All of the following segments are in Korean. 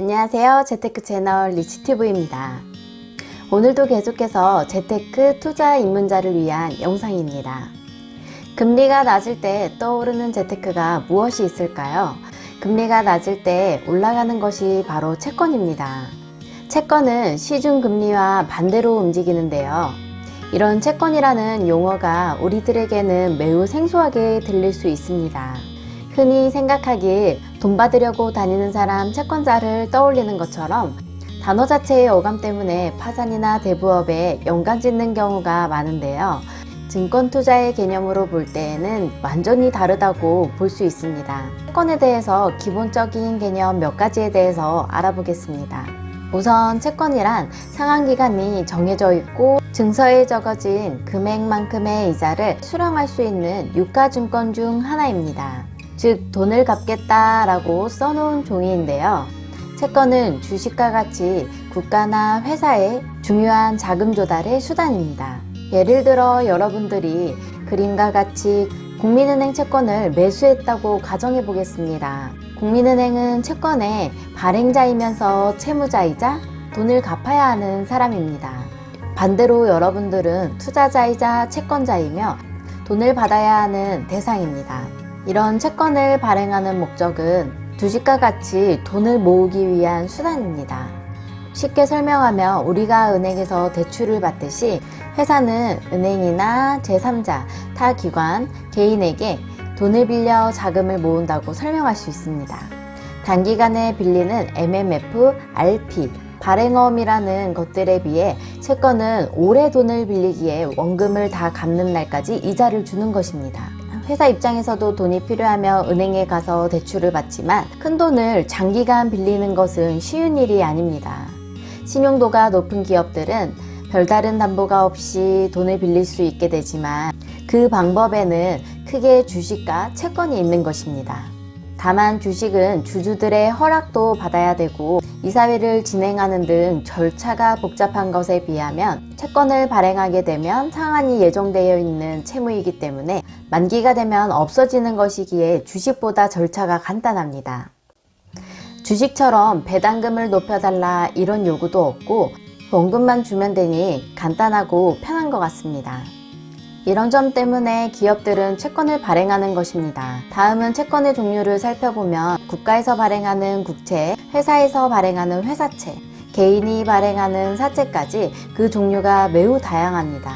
안녕하세요. 재테크 채널 리치튜브입니다. 오늘도 계속해서 재테크 투자 입문자를 위한 영상입니다. 금리가 낮을 때 떠오르는 재테크가 무엇이 있을까요? 금리가 낮을 때 올라가는 것이 바로 채권입니다. 채권은 시중금리와 반대로 움직이는데요. 이런 채권이라는 용어가 우리들에게는 매우 생소하게 들릴 수 있습니다 흔히 생각하길 돈 받으려고 다니는 사람 채권자를 떠올리는 것처럼 단어 자체의 어감 때문에 파산이나 대부업에 연관 짓는 경우가 많은데요. 증권 투자의 개념으로 볼 때에는 완전히 다르다고 볼 수 있습니다. 채권에 대해서 기본적인 개념 몇 가지에 대해서 알아보겠습니다. 우선 채권이란 상환기간이 정해져 있고 증서에 적어진 금액만큼의 이자를 수령할 수 있는 유가증권 중 하나입니다. 즉 돈을 갚겠다라고 써놓은 종이인데요. 채권은 주식과 같이 국가나 회사의 중요한 자금 조달의 수단입니다. 예를 들어 여러분들이 그림과 같이 국민은행 채권을 매수했다고 가정해 보겠습니다. 국민은행은 채권의 발행자이면서 채무자이자 돈을 갚아야 하는 사람입니다. 반대로 여러분들은 투자자이자 채권자이며 돈을 받아야 하는 대상입니다. 이런 채권을 발행하는 목적은 주식과 같이 돈을 모으기 위한 수단입니다. 쉽게 설명하면 우리가 은행에서 대출을 받듯이 회사는 은행이나 제3자, 타 기관, 개인에게 돈을 빌려 자금을 모은다고 설명할 수 있습니다. 단기간에 빌리는 MMF, RP, 발행어음이라는 것들에 비해 채권은 오래 돈을 빌리기에 원금을 다 갚는 날까지 이자를 주는 것입니다. 회사 입장에서도 돈이 필요하며 은행에 가서 대출을 받지만 큰 돈을 장기간 빌리는 것은 쉬운 일이 아닙니다. 신용도가 높은 기업들은 별다른 담보가 없이 돈을 빌릴 수 있게 되지만 그 방법에는 크게 주식과 채권이 있는 것입니다. 다만 주식은 주주들의 허락도 받아야 되고 이사회를 진행하는 등 절차가 복잡한 것에 비하면 채권을 발행하게 되면 상환이 예정되어 있는 채무이기 때문에 만기가 되면 없어지는 것이기에 주식보다 절차가 간단합니다. 주식처럼 배당금을 높여달라 이런 요구도 없고 원금만 주면 되니 간단하고 편한 것 같습니다. 이런 점 때문에 기업들은 채권을 발행하는 것입니다. 다음은 채권의 종류를 살펴보면 국가에서 발행하는 국채, 회사에서 발행하는 회사채, 개인이 발행하는 사채까지 그 종류가 매우 다양합니다.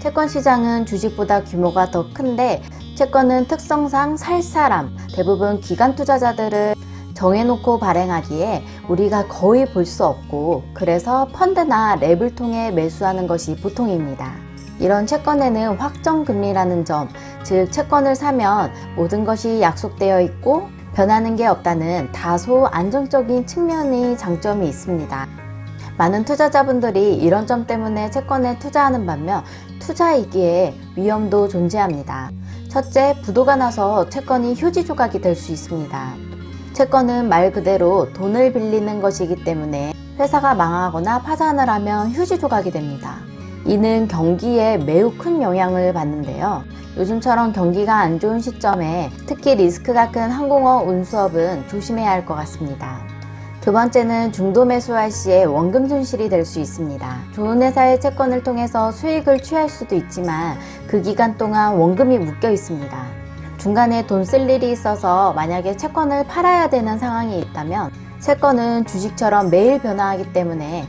채권 시장은 주식보다 규모가 더 큰데 채권은 특성상 살 사람, 대부분 기관 투자자들을 정해놓고 발행하기에 우리가 거의 볼 수 없고 그래서 펀드나 랩을 통해 매수하는 것이 보통입니다. 이런 채권에는 확정금리라는 점, 즉 채권을 사면 모든 것이 약속되어 있고 변하는 게 없다는 다소 안정적인 측면의 장점이 있습니다. 많은 투자자분들이 이런 점 때문에 채권에 투자하는 반면 투자이기에 위험도 존재합니다. 첫째, 부도가 나서 채권이 휴지 조각이 될 수 있습니다. 채권은 말 그대로 돈을 빌리는 것이기 때문에 회사가 망하거나 파산을 하면 휴지 조각이 됩니다. 이는 경기에 매우 큰 영향을 받는데요. 요즘처럼 경기가 안 좋은 시점에 특히 리스크가 큰 항공어 운수업은 조심해야 할 것 같습니다. 두 번째는 중도 매수할 시에 원금 손실이 될 수 있습니다. 좋은 회사의 채권을 통해서 수익을 취할 수도 있지만 그 기간 동안 원금이 묶여 있습니다. 중간에 돈 쓸 일이 있어서 만약에 채권을 팔아야 되는 상황이 있다면 채권은 주식처럼 매일 변화하기 때문에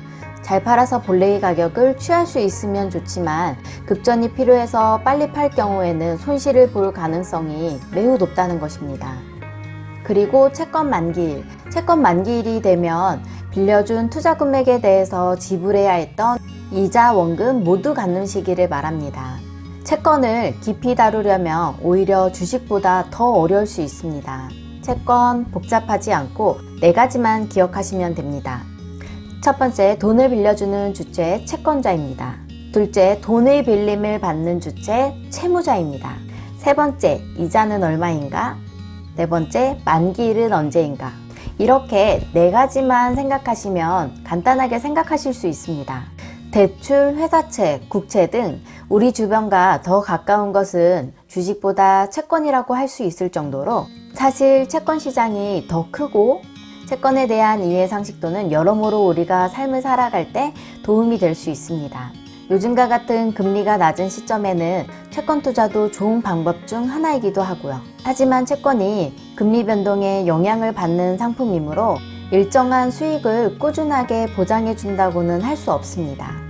잘 팔아서 본래의 가격을 취할 수 있으면 좋지만 급전이 필요해서 빨리 팔 경우에는 손실을 볼 가능성이 매우 높다는 것입니다. 그리고 채권 만기일, 채권 만기일이 되면 빌려준 투자 금액에 대해서 지불해야 했던 이자, 원금 모두 갚는 시기를 말합니다. 채권을 깊이 다루려면 오히려 주식보다 더 어려울 수 있습니다. 채권 복잡하지 않고 네 가지만 기억하시면 됩니다. 첫 번째, 돈을 빌려주는 주체 채권자입니다. 둘째, 돈의 빌림을 받는 주체 채무자입니다. 세 번째, 이자는 얼마인가? 네 번째, 만기일은 언제인가? 이렇게 네 가지만 생각하시면 간단하게 생각하실 수 있습니다. 대출, 회사채, 국채 등 우리 주변과 더 가까운 것은 주식보다 채권이라고 할 수 있을 정도로 사실 채권 시장이 더 크고 채권에 대한 이해 상식도는 여러모로 우리가 삶을 살아갈 때 도움이 될 수 있습니다. 요즘과 같은 금리가 낮은 시점에는 채권 투자도 좋은 방법 중 하나이기도 하고요. 하지만 채권이 금리 변동에 영향을 받는 상품이므로 일정한 수익을 꾸준하게 보장해 준다고는 할 수 없습니다.